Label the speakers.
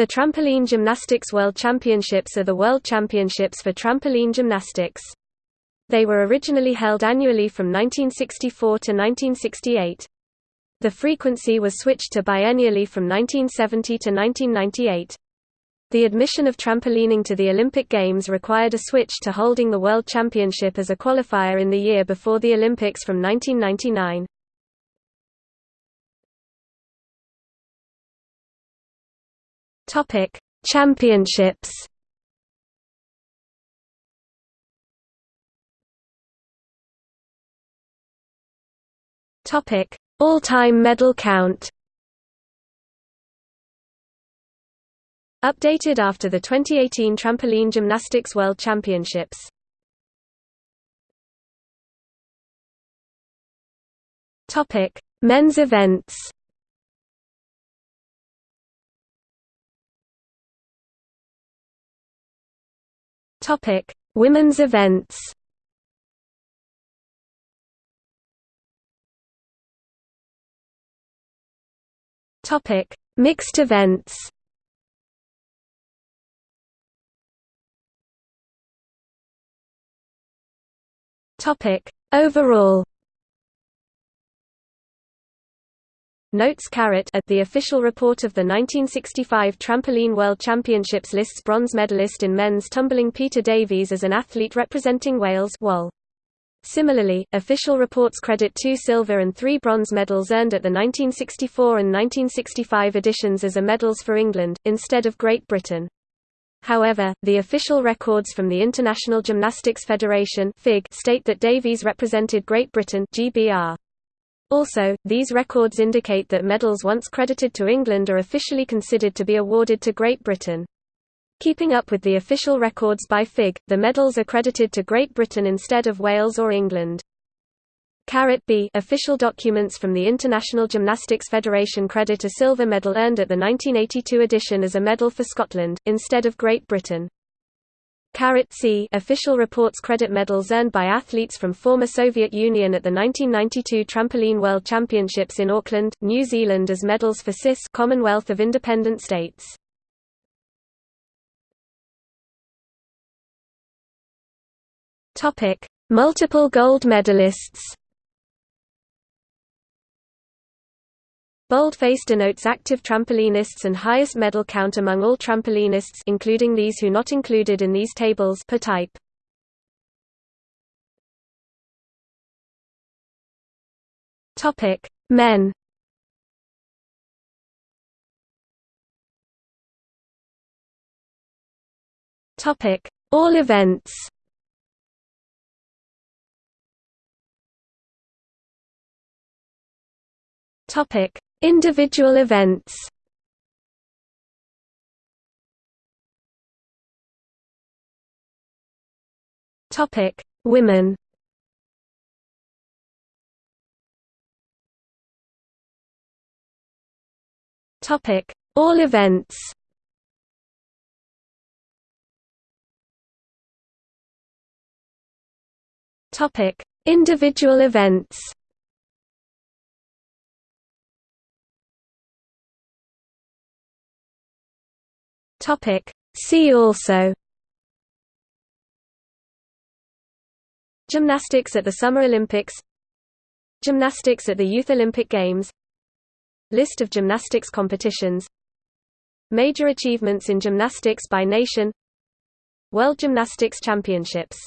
Speaker 1: The Trampoline Gymnastics World Championships are the world championships for trampoline gymnastics. They were originally held annually from 1964 to 1968. The frequency was switched to biennially from 1970 to 1998. The admission of trampolining to the Olympic Games required a switch to holding the World Championship as a qualifier in the year before the Olympics from 1999. Topic: Championships. Topic: All-time medal count. Updated after the 2018 Trampoline Gymnastics World Championships. Topic: Men's events. Topic: Women's events. Topic: Mixed events. Topic: Overall. Notes Carat at the official report of the 1965 Trampoline World Championships lists bronze medalist in men's tumbling Peter Davies as an athlete representing Wales WAL. Similarly, official reports credit two silver and three bronze medals earned at the 1964 and 1965 editions as a medals for England, instead of Great Britain. However, the official records from the International Gymnastics Federation state that Davies represented Great Britain GBR. Also, these records indicate that medals once credited to England are officially considered to be awarded to Great Britain. Keeping up with the official records by FIG, the medals are credited to Great Britain instead of Wales or England. Carat B official documents from the International Gymnastics Federation credit a silver medal earned at the 1982 edition as a medal for Scotland, instead of Great Britain. C official reports credit medals earned by athletes from former Soviet Union at the 1992 Trampoline World Championships in Auckland, New Zealand as medals for CIS Commonwealth of Independent States. Multiple gold medalists. Boldface denotes active trampolinists and highest medal count among all trampolinists including these who not included in these tables per type. Topic: Men. Topic: All events. Topic: Individual events Topic: Women. Topic: All events. Topic: Individual events. Topic. See also. Gymnastics at the Summer Olympics. Gymnastics at the Youth Olympic Games. List of gymnastics competitions. Major achievements in gymnastics by nation. World Gymnastics Championships